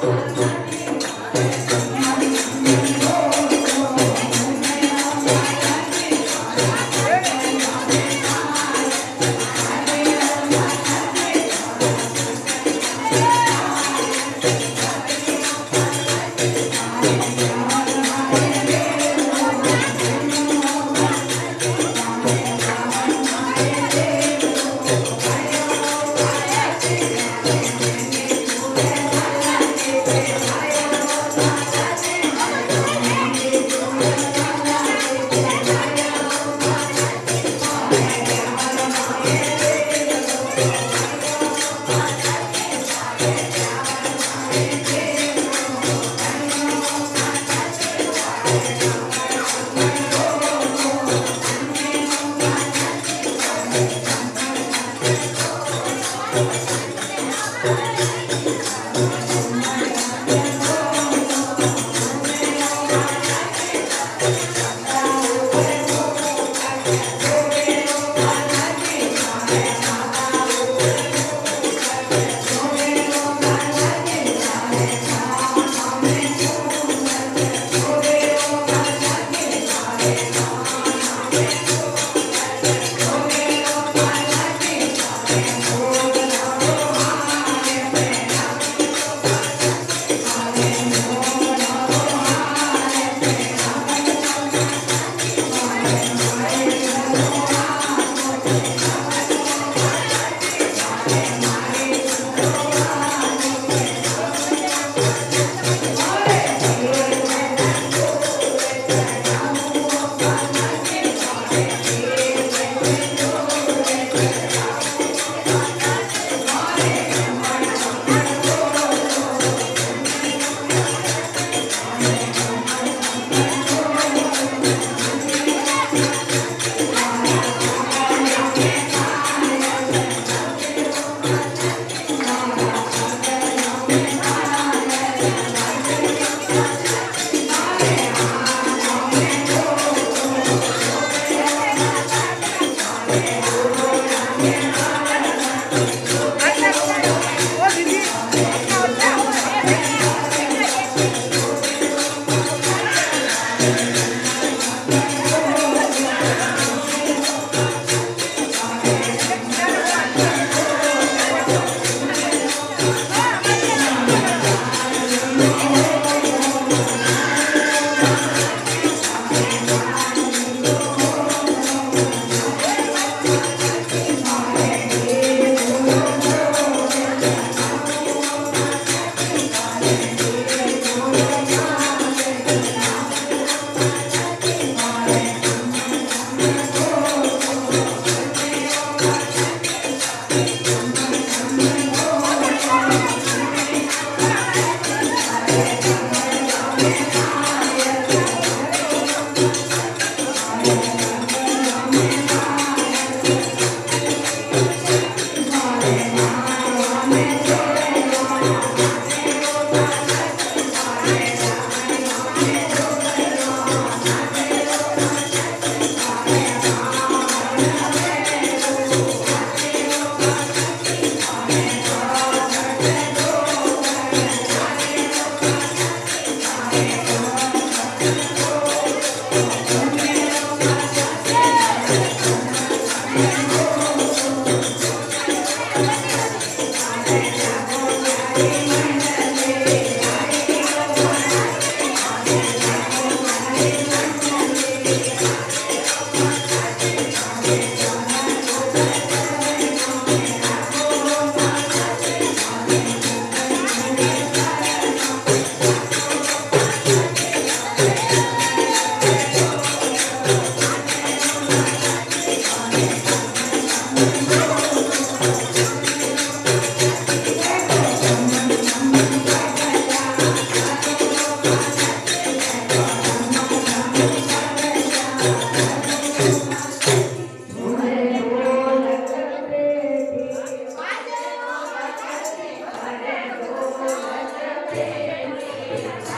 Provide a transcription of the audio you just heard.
Thank you Amen.